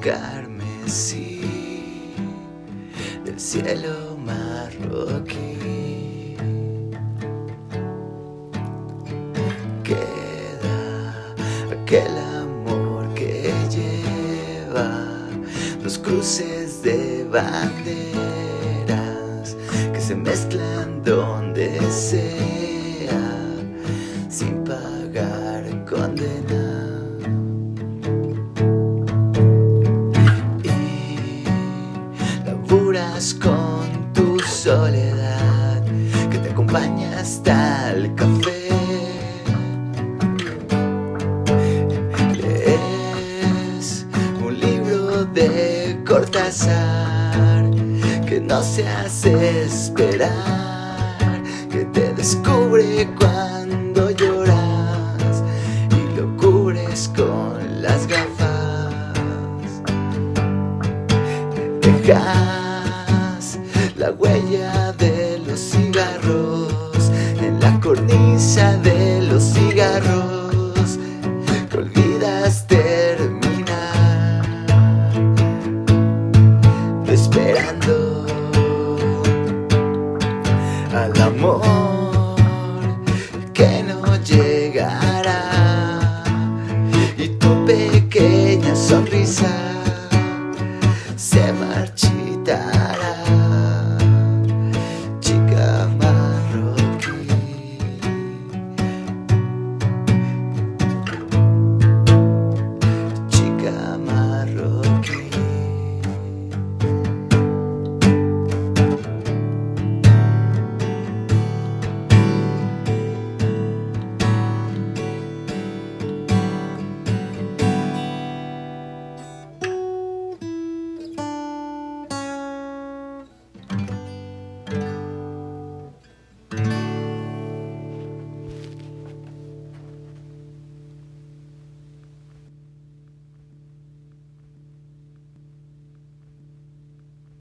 carmesí del cielo marroquí. Queda aquel amor que lleva los cruces de banderas que se mezclan donde sea sin pagar condena. Con tu soledad que te acompaña hasta el café. Es un libro de Cortázar que no se hace esperar, que te descubre cuando lloras y lo cubres con las gafas. Deja la huella de los cigarros, en la cornisa de los cigarros, que olvidas terminar, esperando al amor que no llegará y tu pequeña sonrisa se marchitará.